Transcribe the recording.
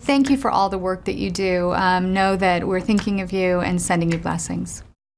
Thank you for all the work that you do. Um, know that we're thinking of you and sending you blessings.